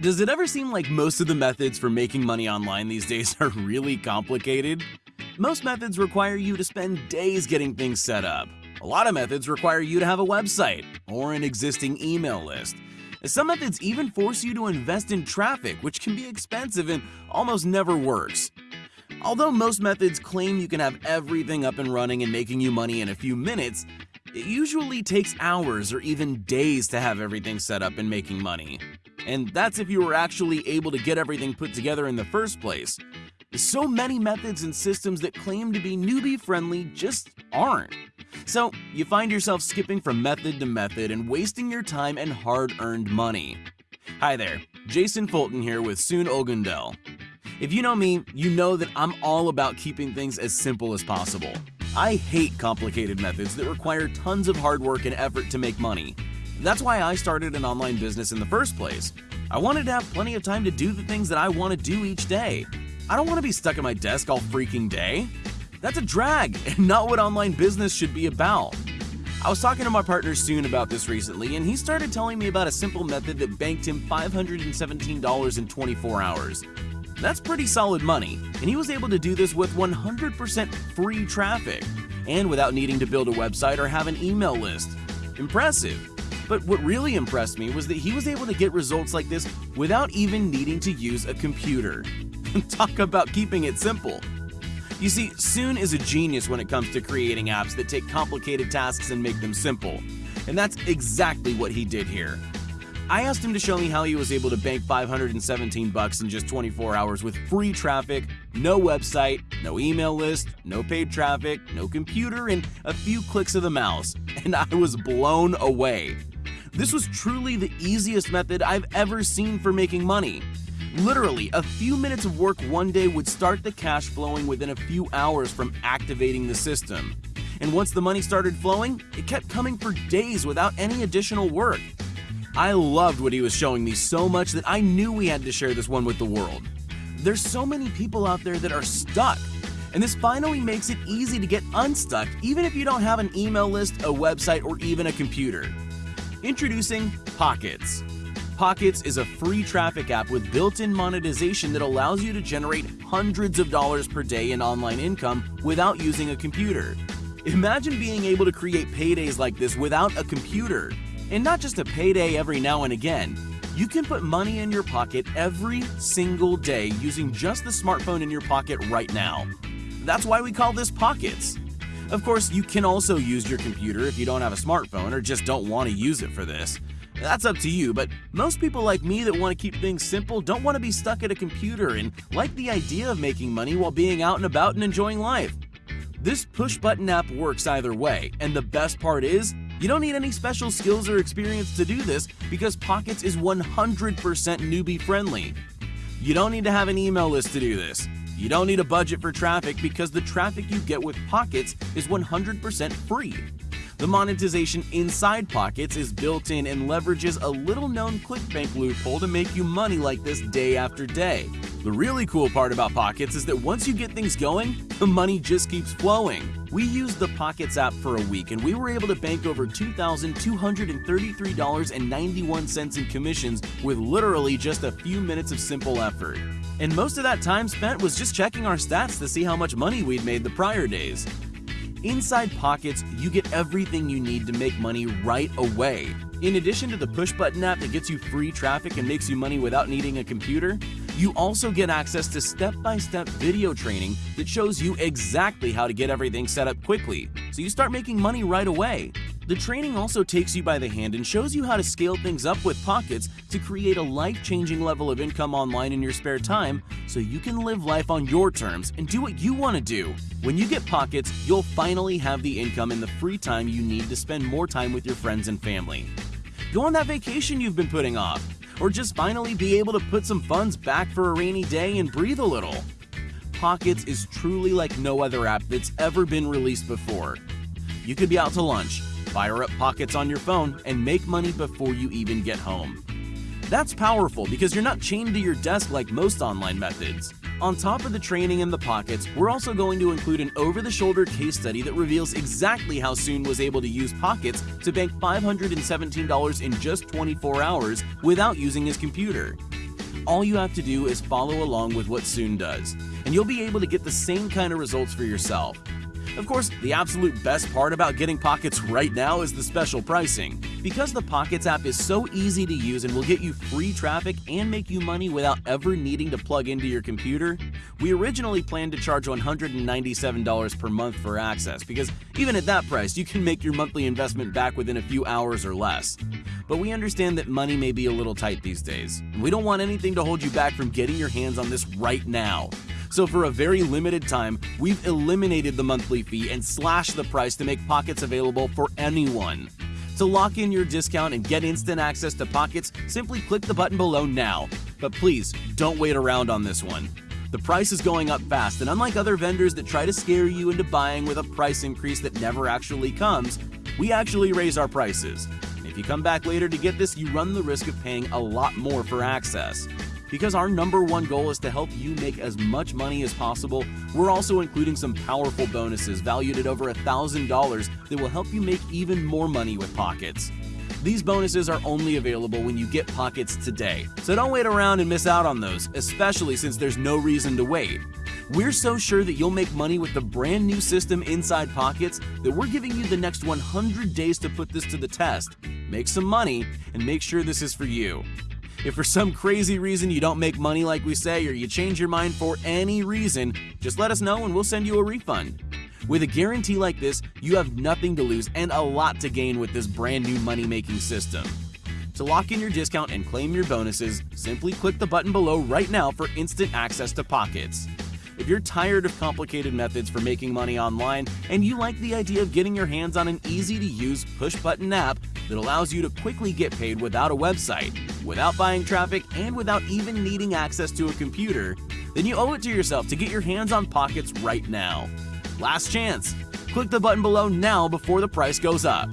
Does it ever seem like most of the methods for making money online these days are really complicated? Most methods require you to spend days getting things set up. A lot of methods require you to have a website or an existing email list. Some methods even force you to invest in traffic, which can be expensive and almost never works. Although most methods claim you can have everything up and running and making you money in a few minutes, it usually takes hours or even days to have everything set up and making money. And that's if you were actually able to get everything put together in the first place. So many methods and systems that claim to be newbie friendly just aren't. So you find yourself skipping from method to method and wasting your time and hard-earned money. Hi there, Jason Fulton here with Soon Ogundel. If you know me, you know that I'm all about keeping things as simple as possible. I hate complicated methods that require tons of hard work and effort to make money. That's why I started an online business in the first place. I wanted to have plenty of time to do the things that I want to do each day. I don't want to be stuck at my desk all freaking day. That's a drag and not what online business should be about. I was talking to my partner Soon about this recently, and he started telling me about a simple method that banked him $517 in 24 hours. That's pretty solid money, and he was able to do this with 100% free traffic and without needing to build a website or have an email list. Impressive. But what really impressed me was that he was able to get results like this without even needing to use a computer. Talk about keeping it simple. You see, Soon is a genius when it comes to creating apps that take complicated tasks and make them simple. And that's exactly what he did here. I asked him to show me how he was able to bank 517 bucks in just 24 hours with free traffic, no website, no email list, no paid traffic, no computer, and a few clicks of the mouse. And I was blown away. This was truly the easiest method I've ever seen for making money. Literally, a few minutes of work one day would start the cash flowing within a few hours from activating the system. And once the money started flowing, it kept coming for days without any additional work. I loved what he was showing me so much that I knew we had to share this one with the world. There's so many people out there that are stuck, and this finally makes it easy to get unstuck even if you don't have an email list, a website, or even a computer. Introducing Pockets. Pockets is a free traffic app with built-in monetization that allows you to generate hundreds of dollars per day in online income without using a computer. Imagine being able to create paydays like this without a computer. And not just a payday every now and again. You can put money in your pocket every single day using just the smartphone in your pocket right now. That's why we call this Pockets. Of course, you can also use your computer if you don't have a smartphone or just don't want to use it for this. That's up to you, but most people like me that want to keep things simple don't want to be stuck at a computer and like the idea of making money while being out and about and enjoying life. This push button app works either way, and the best part is, you don't need any special skills or experience to do this because Pockets is 100% newbie friendly. You don't need to have an email list to do this. You don't need a budget for traffic because the traffic you get with Pockets is 100% free. The monetization inside Pockets is built in and leverages a little known ClickBank loophole to make you money like this day after day. The really cool part about Pockets is that once you get things going, the money just keeps flowing. We used the Pockets app for a week and we were able to bank over $2,233.91 in commissions with literally just a few minutes of simple effort. And most of that time spent was just checking our stats to see how much money we'd made the prior days. Inside Pockets, you get everything you need to make money right away. In addition to the push button app that gets you free traffic and makes you money without needing a computer, you also get access to step-by-step -step video training that shows you exactly how to get everything set up quickly, so you start making money right away. The training also takes you by the hand and shows you how to scale things up with Pockets to create a life-changing level of income online in your spare time so you can live life on your terms and do what you want to do. When you get Pockets, you'll finally have the income and the free time you need to spend more time with your friends and family. Go on that vacation you've been putting off or just finally be able to put some funds back for a rainy day and breathe a little. Pockets is truly like no other app that's ever been released before. You could be out to lunch, fire up Pockets on your phone, and make money before you even get home. That's powerful because you're not chained to your desk like most online methods. On top of the training in the pockets, we're also going to include an over-the-shoulder case study that reveals exactly how Soon was able to use Pockets to bank $517 in just 24 hours without using his computer. all you have to do is follow along with what Soon does, and you'll be able to get the same kind of results for yourself. Of course, the absolute best part about getting Pockets right now is the special pricing. Because the Pockets app is so easy to use and will get you free traffic and make you money without ever needing to plug into your computer, we originally planned to charge $197 per month for access because even at that price, you can make your monthly investment back within a few hours or less. But we understand that money may be a little tight these days, and we don't want anything to hold you back from getting your hands on this right now. So for a very limited time, we've eliminated the monthly fee and slashed the price to make Pockets available for anyone. To lock in your discount and get instant access to Pockets, simply click the button below now. But please, don't wait around on this one. The price is going up fast, and unlike other vendors that try to scare you into buying with a price increase that never actually comes, we actually raise our prices. If you come back later to get this, you run the risk of paying a lot more for access. Because our number one goal is to help you make as much money as possible, we're also including some powerful bonuses valued at over $1,000 that will help you make even more money with Pockets. These bonuses are only available when you get Pockets today, so don't wait around and miss out on those, especially since there's no reason to wait. We're so sure that you'll make money with the brand new system inside Pockets that we're giving you the next 100 days to put this to the test. Make some money and make sure this is for you. If for some crazy reason you don't make money like we say or you change your mind for any reason, just let us know and we'll send you a refund. With a guarantee like this, you have nothing to lose and a lot to gain with this brand new money making system. To lock in your discount and claim your bonuses, simply click the button below right now for instant access to Pockets. If you're tired of complicated methods for making money online and you like the idea of getting your hands on an easy to use push button app that allows you to quickly get paid without a website, without buying traffic, and without even needing access to a computer, then you owe it to yourself to get your hands on Pockets right now. Last chance. Click the button below now before the price goes up.